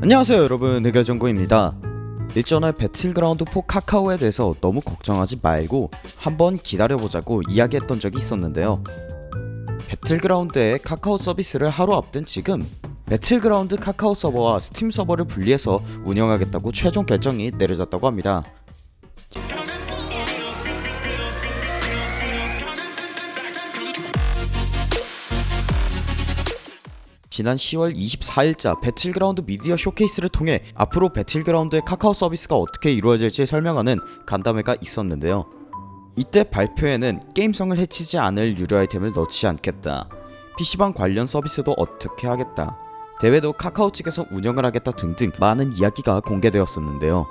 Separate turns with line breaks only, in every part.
안녕하세요 여러분. 흑열정구입니다. 일전에 배틀그라운드 4 카카오에 대해서 너무 걱정하지 말고 한번 기다려보자고 이야기했던 적이 있었는데요. 배틀그라운드의 카카오 서비스를 하루 앞둔 지금 배틀그라운드 카카오 서버와 스팀 서버를 분리해서 운영하겠다고 최종 결정이 내려졌다고 합니다 지난 10월 24일자 배틀그라운드 미디어 쇼케이스를 통해 앞으로 배틀그라운드의 카카오 서비스가 어떻게 이루어질지 설명하는 간담회가 있었는데요. 이때 발표에는 게임성을 해치지 않을 유료 아이템을 넣지 않겠다. PC방 관련 서비스도 어떻게 하겠다. 대회도 카카오 측에서 운영을 하겠다 등등 많은 이야기가 공개되었었는데요.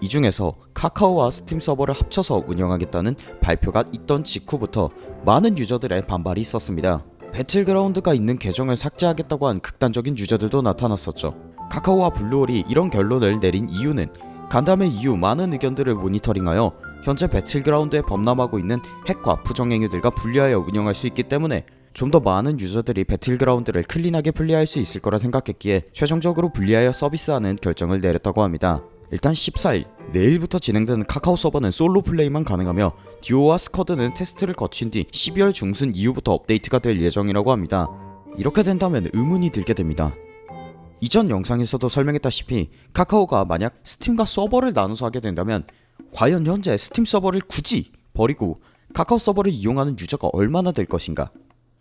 이 중에서 카카오와 스팀 서버를 합쳐서 운영하겠다는 발표가 있던 직후부터 많은 유저들의 반발이 있었습니다 배틀그라운드가 있는 계정을 삭제하겠다고 한 극단적인 유저들도 나타났었죠. 카카오와 블루홀이 이런 결론을 내린 이유는 간담회 이후 많은 의견들을 모니터링하여 현재 배틀그라운드에 범람하고 있는 핵과 부정행위들과 분리하여 운영할 수 있기 때문에 좀 더 많은 유저들이 배틀그라운드를 clean하게 플레이할 수 있을 거라 생각했기에 최종적으로 분리하여 서비스하는 결정을 내렸다고 합니다. 일단 14일 내일부터 진행되는 카카오 서버는 솔로 플레이만 가능하며 듀오와 squad는 테스트를 거친 뒤 12월 중순 이후부터 업데이트가 될 예정이라고 합니다. 이렇게 된다면 의문이 들게 됩니다. 이전 영상에서도 설명했다시피 카카오가 만약 스팀과 서버를 나눠서 하게 된다면 과연 현재 스팀 서버를 굳이 버리고 카카오 서버를 이용하는 유저가 얼마나 될 것인가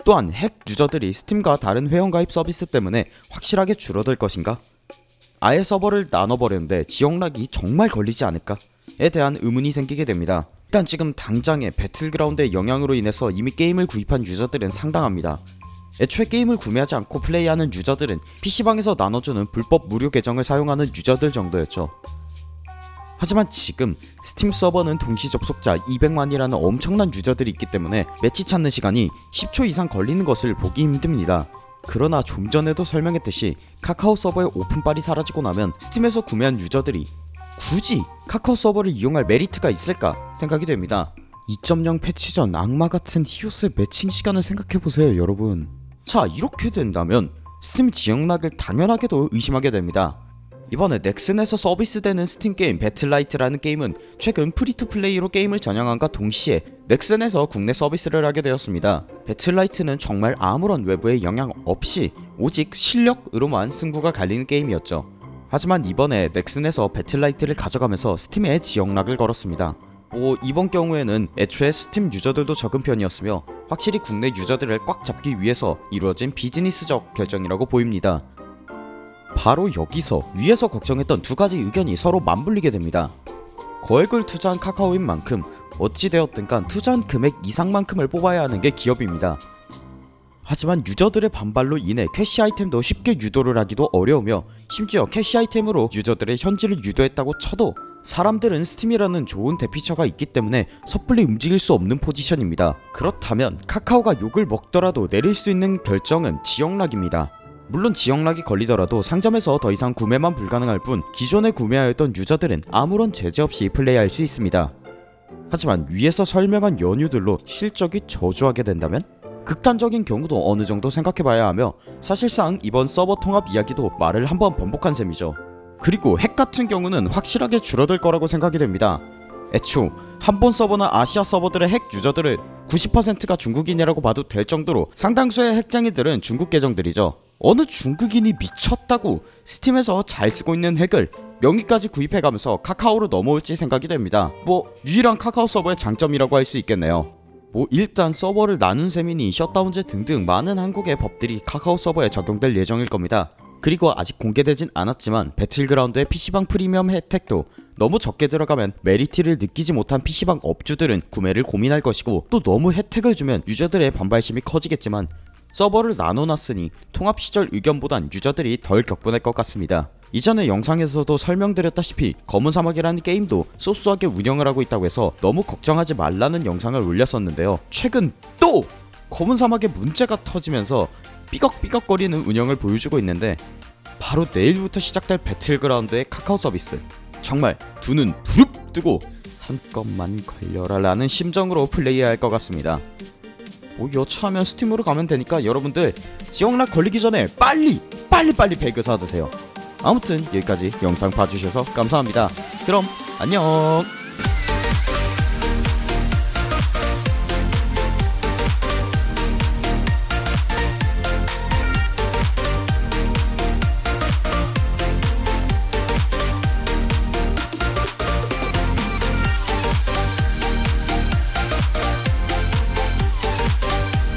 또한 핵 유저들이 스팀과 다른 회원가입 서비스 때문에 확실하게 줄어들 것인가 아예 서버를 나눠버렸는데 지역lock이 정말 걸리지 않을까에 대한 의문이 생기게 됩니다. 일단 지금 당장의 배틀그라운드의 영향으로 인해서 이미 게임을 구입한 유저들은 상당합니다. 애초에 게임을 구매하지 않고 플레이하는 유저들은 PC방에서 나눠주는 불법 무료 계정을 사용하는 유저들 정도였죠. 하지만 지금 스팀 서버는 동시 접속자 200만이라는 엄청난 유저들이 있기 때문에 매치 찾는 시간이 10초 이상 걸리는 것을 보기 힘듭니다. 그러나 좀 전에도 설명했듯이 카카오 서버의 오픈빨이 사라지고 나면 스팀에서 구매한 유저들이 굳이 카카오 서버를 이용할 메리트가 있을까 생각이 됩니다. 2.0 패치 전 악마같은 히오스의 매칭 시간을 생각해보세요 여러분. 자 이렇게 된다면 스팀 지역lock을 당연하게도 의심하게 됩니다 이번에 넥슨에서 서비스되는 스팀 게임 배틀라이트라는 게임은 최근 free to play로 게임을 전향함과 동시에 넥슨에서 국내 서비스를 하게 되었습니다. 배틀라이트는 정말 아무런 외부의 영향 없이 오직 실력으로만 승부가 갈리는 게임이었죠. 하지만 이번에 넥슨에서 배틀라이트를 가져가면서 스팀에 지역lock을 걸었습니다. 뭐 이번 경우에는 애초에 스팀 user들도 적은 편이었으며 확실히 국내 user들을 꽉 잡기 위해서 이루어진 비즈니스적 결정이라고 보입니다. 바로 여기서 위에서 걱정했던 두 가지 의견이 서로 맞물리게 됩니다. 거액을 투자한 카카오인 만큼 어찌되었든 간 투자한 금액 이상만큼을 뽑아야 하는 게 기업입니다. 하지만 user들의 반발로 인해 cash 아이템도 쉽게 유도를 하기도 어려우며 심지어 cash 아이템으로 user들의 현질을 유도했다고 쳐도 사람들은 스팀이라는 좋은 대피처가 있기 때문에 섣불리 움직일 수 없는 포지션입니다. 그렇다면 카카오가 욕을 먹더라도 내릴 수 있는 결정은 지역락입니다. 물론 지역락이 걸리더라도 상점에서 더 이상 구매만 불가능할 뿐 기존에 구매하였던 유저들은 아무런 제재 없이 플레이할 수 있습니다. 하지만 위에서 설명한 연유들로 실적이 저조하게 된다면? 극단적인 경우도 어느정도 생각해봐야 하며 사실상 이번 서버 통합 이야기도 말을 한번 번복한 셈이죠. 그리고 핵 같은 경우는 확실하게 줄어들 거라고 생각이 됩니다. 애초 한본 서버나 아시아 서버들의 핵 유저들을 90%가 중국인이라고 봐도 될 정도로 상당수의 핵장이들은 중국 계정들이죠. 어느 중국인이 미쳤다고 스팀에서 잘 쓰고 있는 핵을 명의까지 구입해가면서 카카오로 넘어올지 생각이 됩니다. 뭐 유일한 카카오 서버의 장점이라고 할 수 있겠네요. 뭐 일단 서버를 나눈 셈이니 셧다운제 등등 많은 한국의 법들이 카카오 서버에 적용될 예정일 겁니다. 그리고 아직 공개되진 않았지만 배틀그라운드의 PC방 프리미엄 혜택도 너무 적게 들어가면 메리트를 느끼지 못한 PC방 업주들은 구매를 고민할 것이고 또 너무 혜택을 주면 user들의 반발심이 커지겠지만 서버를 나눠놨으니 통합 시절 의견보단 user들이 덜 격분할 것 같습니다. 이전에 영상에서도 설명드렸다시피 검은 사막이라는 게임도 소소하게 운영을 하고 있다고 해서 너무 걱정하지 말라는 영상을 올렸었는데요. 최근 또 검은 사막에 문제가 터지면서 삐걱삐걱거리는 운영을 보여주고 있는데 바로 내일부터 시작될 배틀그라운드의 카카오 서비스 정말 두 눈 부릅 뜨고 한껏만 걸려라 라는 심정으로 플레이해야 할것 같습니다. 뭐 여차하면 스팀으로 가면 되니까 여러분들 지역락 걸리기 전에 빨리 빨리 빨리 배그 사드세요 아무튼 여기까지 영상 봐주셔서 감사합니다. 그럼 안녕.